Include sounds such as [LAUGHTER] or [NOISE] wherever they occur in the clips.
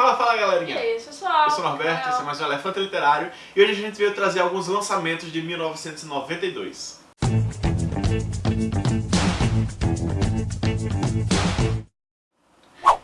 Fala, fala E galerinha! aí, pessoal? Eu sou o Norberto, esse é mais um Elefante Literário e hoje a gente veio trazer alguns lançamentos de 1992.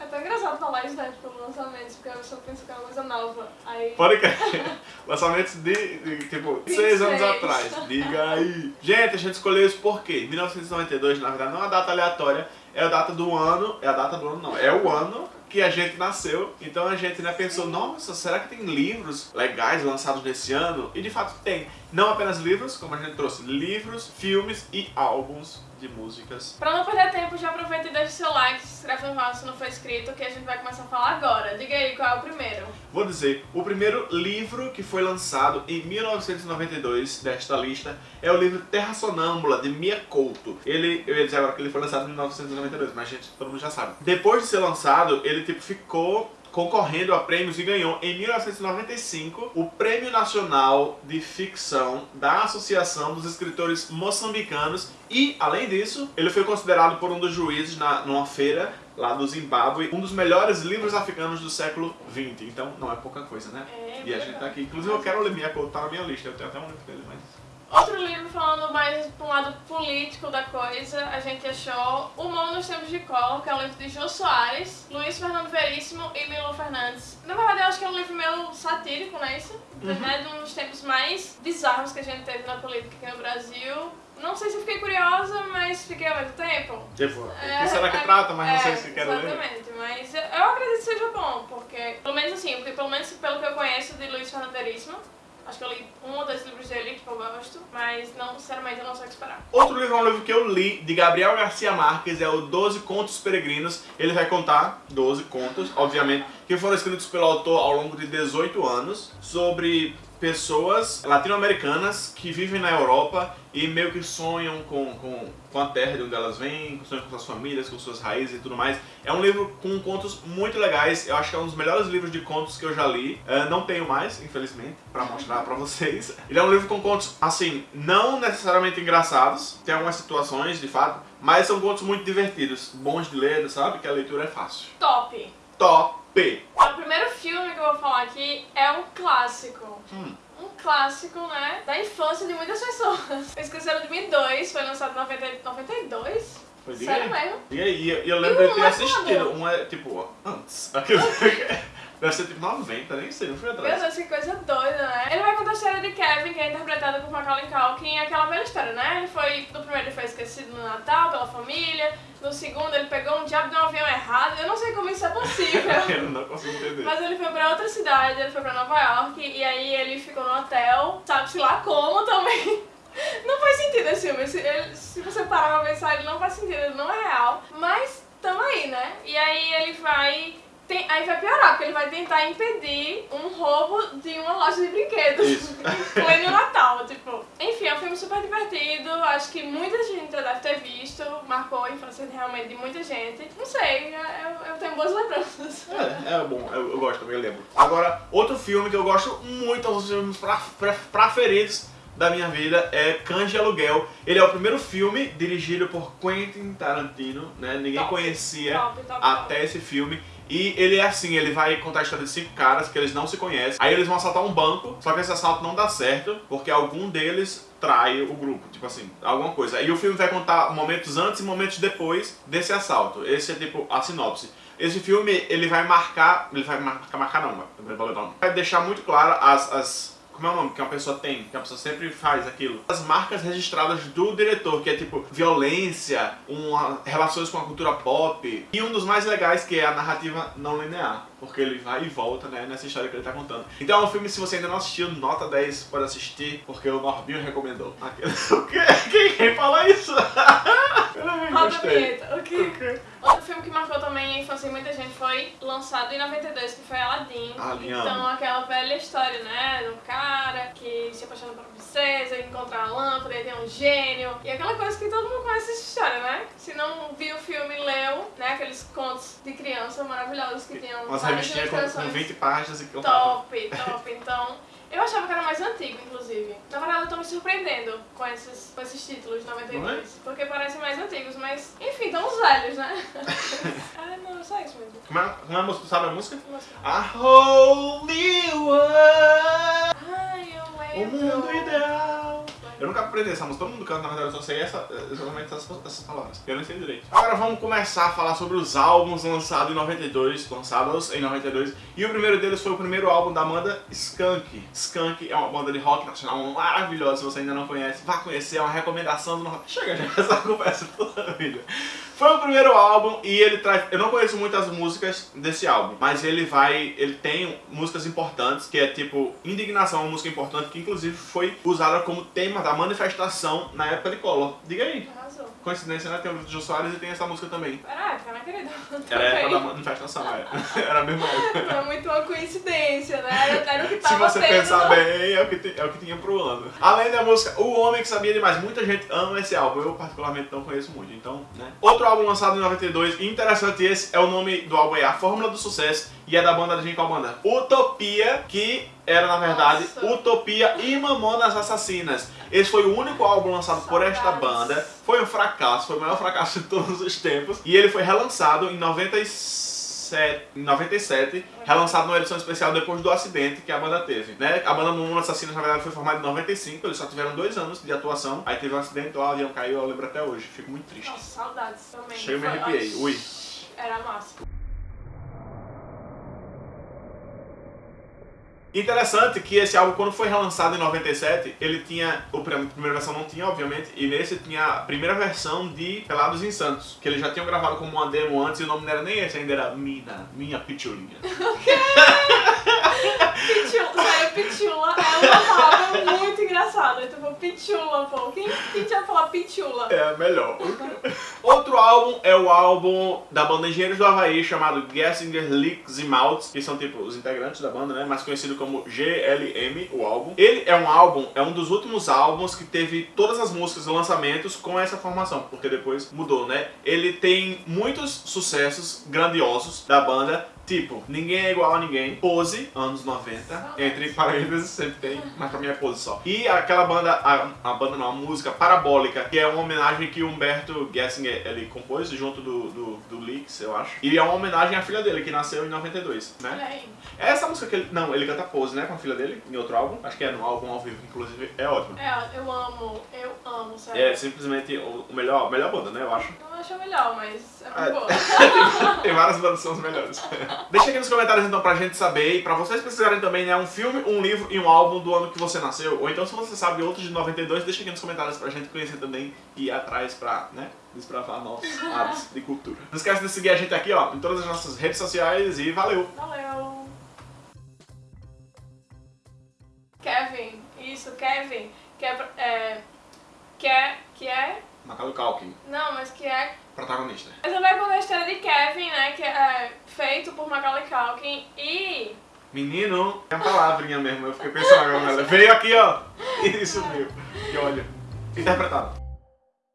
É tão engraçado falar isso né, tipo, lançamentos, porque a pessoa pensa que é uma coisa nova. Aí. Pode crer. [LAUGHS] Lançamentos de, de, tipo, 6 anos 26. atrás. Diga aí. Gente, a gente escolheu isso porque 1992, na verdade, não é uma data aleatória, é a data do ano, é a data do ano não, é o ano que a gente nasceu. Então a gente né, pensou, nossa, será que tem livros legais lançados nesse ano? E de fato tem. Não apenas livros, como a gente trouxe, livros, filmes e álbuns de músicas. Pra não perder tempo, já aproveita e deixa seu like, se inscreve no canal se não for inscrito, que a gente vai começar a falar agora. Diga aí qual é o primeiro. Vou dizer, o primeiro livro que foi lançado em 1992 desta lista é o livro Terra Sonâmbula, de Mia Couto. Ele, eu ia dizer agora que ele foi lançado em 1992, mas gente, todo mundo já sabe. Depois de ser lançado, ele tipo ficou concorrendo a prêmios e ganhou em 1995 o Prêmio Nacional de Ficção da Associação dos Escritores Moçambicanos e, além disso, ele foi considerado por um dos juízes na, numa feira lá do Zimbábue um dos melhores livros africanos do século XX. Então, não é pouca coisa, né? É, E a gente tá aqui. Inclusive, eu quero ler Couto, tá na minha lista. Eu tenho até um livro dele, mas... Outro livro falando mais para um lado político da coisa, a gente achou O Mundo nos Tempos de Collor, que é um livro de Jô Soares, Luiz Fernando Veríssimo e Milo Fernandes. Na verdade, eu acho que é um livro meio satírico, não é isso? Né? De um dos tempos mais bizarros que a gente teve na política aqui no Brasil. Não sei se eu fiquei curiosa, mas fiquei ao mesmo tempo. Tipo, É, será que é, trata? Mas não sei é, se quero ler. Exatamente, mas eu, eu acredito que seja bom, porque, pelo menos assim, porque, pelo menos pelo que eu conheço de Luiz Fernando Veríssimo, acho que eu li um ou dois livros dele, gosto, mas não, sinceramente, eu não sei o que esperar. Outro livro é um livro que eu li, de Gabriel Garcia Marques, é o 12 Contos Peregrinos. Ele vai contar 12 contos, obviamente, que foram escritos pelo autor ao longo de 18 anos, sobre pessoas latino-americanas que vivem na Europa e meio que sonham com, com, com a terra de onde elas vêm, sonham com suas famílias, com suas raízes e tudo mais. É um livro com contos muito legais, eu acho que é um dos melhores livros de contos que eu já li. Eh, não tenho mais, infelizmente, pra mostrar pra vocês. [LAUGHS] Ele é um livro com contos, assim, não necessariamente engraçados, tem algumas situações, de fato, mas são contos muito divertidos, bons de ler, sabe? Que a leitura é fácil. Top! Top! O primeiro filme que eu vou falar aqui é um clássico. Hum. Um clássico, né, da infância de muitas pessoas. [LAUGHS] Esqueci de 2002, foi lançado em 90 92? Foi, Sério aí. mesmo? E aí, eu, eu lembro de ter assistido, um é tipo, antes. [LAUGHS] Deve ser tipo 90, nem sei, não fui Meu atrás. Deus, que coisa doida, né? Ele vai contar a história de Kevin, que é interpretado por Macaulay Culkin, aquela velha história, né? Ele foi, no primeiro ele foi esquecido no Natal pela família, no segundo ele pegou um diabo de um avião errado, eu não sei como isso é possível. [LAUGHS] Eu não consigo entender. Mas ele foi pra outra cidade, ele foi pra Nova York, e aí ele ficou no hotel, sabe-se lá como também. [LAUGHS] Não faz sentido esse filme, se, ele- se você parar pra pensar, ele não faz sentido, ele não é real. Mas tamo aí, né? E aí ele vai... tem- aí vai piorar, porque ele vai tentar impedir um roubo de uma loja de brinquedos. Em [LAUGHS] pleno Natal, tipo. Enfim, é um filme super divertido, acho que muita gente já deve ter visto, marcou a infância realmente de muita gente. Não sei, eu, eu tenho boas lembranças. É, é bom, eu, eu gosto também, eu lembro. Agora, outro filme que eu gosto muito, um dos filmes preferidos da minha vida é Cães de Aluguel. Ele é o primeiro filme dirigido por Quentin Tarantino, né? Ninguém Top, conhecia top, top, até esse filme. E ele é assim, ele vai contar a história de cinco caras que eles não se conhecem. Aí eles vão assaltar um banco, só que esse assalto não dá certo, porque algum deles trai o grupo, tipo assim, alguma coisa. E o filme vai contar momentos antes e momentos depois desse assalto. Esse é tipo a sinopse. Esse filme, ele vai marcar, ele vai marcar, marcar não, vai, vai, não. vai deixar muito claro as, as como é o nome que uma pessoa tem, que a pessoa sempre faz aquilo. As marcas registradas do diretor, que é tipo violência, uma, relações com a cultura pop. E um dos mais legais que é a narrativa não linear. Porque ele vai e volta, né, nessa história que ele tá contando. Então é um filme, se você ainda não assistiu, nota 10, pode assistir, porque o Norbinho recomendou. [LAUGHS] Quem, quem fala isso? [LAUGHS] Roda a vinheta, ok. Outro filme que marcou também a infância de muita gente foi lançado em 92, que foi Aladdin. Então, aquela velha história, né? Do cara que se apaixona por uma princesa, encontra a lâmpada, e tem um gênio. E aquela coisa que todo mundo conhece essa história, né? Se não viu o filme, leu, né? Aqueles contos de criança maravilhosos que tinham Umas várias revistinhas com, com ilustrações. 20 páginas e contava. Top, top. Então, Eu achava que era mais antigo, inclusive. Na verdade, eu tô me surpreendendo com esses, com esses títulos de 92. Não é? Porque parecem mais antigos, mas enfim, estão os velhos, né? [LAUGHS] ah, não, só isso mesmo. Como é, como é a música? Sabe a música? A Holy World, Ai, eu o lembro. mundo ideal. Eu nunca aprendi essa música, todo mundo canta, na verdade, eu só sei essa, exatamente essas, essas palavras. Eu nem sei direito. Agora vamos começar a falar sobre os álbuns lançados em 92, lançados em 92. E o primeiro deles foi o primeiro álbum da banda Skunk. Skunk é uma banda de rock nacional maravilhosa, se você ainda não conhece, vá conhecer, é uma recomendação do. Chega já, [LAUGHS] essa conversa toda a vida. Foi o primeiro álbum e ele traz. Eu não conheço muitas músicas desse álbum, mas ele vai. Ele tem músicas importantes, que é tipo Indignação, uma música importante que inclusive foi usada como tema da manifestação na época de Collor. Diga aí. Coincidência, né? Tem o Jô Soares e tem essa música também. Era época, né, querido? Era a época da [LAUGHS] manifestação, [LAUGHS] é. Era a mesma época. Não é muito uma coincidência, né? Era, era o que Se tava você tendo. pensar bem, é o, que é o que tinha pro ano. Além da música O Homem que Sabia Demais, muita gente ama esse álbum, eu particularmente não conheço muito, então, né. Outro álbum lançado em 92, e interessante esse, é o nome do álbum é A Fórmula do Sucesso, e é da banda de qual banda? Utopia, que era na verdade Nossa. Utopia e Mamonas Assassinas. Esse foi o único álbum lançado por esta banda, foi um fracasso, foi o maior fracasso de todos os tempos, e ele foi relançado em 97, em 97, relançado numa edição especial depois do acidente que a banda teve, né? A banda Mundo Assassinos, na verdade, foi formada em 95, eles só tiveram dois anos de atuação, aí teve um acidente, o avião caiu, eu lembro até hoje, fico muito triste. Nossa, saudades também. Chega e me arrepiei, ui. Era massa. Interessante que esse álbum, quando foi relançado em 97, ele tinha. O primeira versão não tinha, obviamente, e nesse tinha a primeira versão de Pelados em Santos, que eles já tinham gravado como uma demo antes e o nome não era nem esse, ainda era Mina, Minha Pichulinha. [LAUGHS] Pichula, sério, pichula é uma palavra muito Então, pô. Quem, quem tinha falar pichula? É melhor. Outro álbum é o álbum da banda Engenheiros do Havaí, chamado Gessinger Licks e Maltz, que são tipo os integrantes da banda, né? Mais conhecido como GLM, o álbum. Ele é um álbum, é um dos últimos álbuns que teve todas as músicas e lançamentos com essa formação, porque depois mudou, né? Ele tem muitos sucessos grandiosos da banda, Tipo, ninguém é igual a ninguém. Pose, anos 90. Entre parênteses, [LAUGHS] sempre tem, mas pra mim é pose só. E aquela banda, a, a banda não, a música Parabólica, que é uma homenagem que o Humberto Gessinger ele compôs junto do, do, do Leaks, eu acho. E é uma homenagem à filha dele, que nasceu em 92, né? Aí. Essa música que ele. Não, ele canta Pose, né? Com a filha dele, em outro álbum. Acho que é no álbum ao vivo, inclusive. É ótimo. É, eu amo, eu amo, sério. É simplesmente o o melhor, melhor banda, né? Eu acho. Acho melhor, mas é Ah, muito boa. [LAUGHS] Tem várias bandas que são as melhores. Deixa aqui nos comentários então pra gente saber e pra vocês pesquisarem também, né? Um filme, um livro e um álbum do ano que você nasceu. Ou então se você sabe outros de 92, deixa aqui nos comentários pra gente conhecer também e ir atrás pra, né? Desbravar novos áreas [LAUGHS] de cultura. Não esquece de seguir a gente aqui, ó, em todas as nossas redes sociais e valeu! Valeu. Kevin, isso, Kevin, que é, é que é, que é, Macaulay Culkin, não, mas que é protagonista. Essa vai contar a história de Kevin, né? Que é feito por Macaulay Culkin e. Menino, é a palavrinha mesmo, eu fiquei pensando agora nela. Veio aqui, ó, [LAUGHS] e sumiu. E olha, interpretado.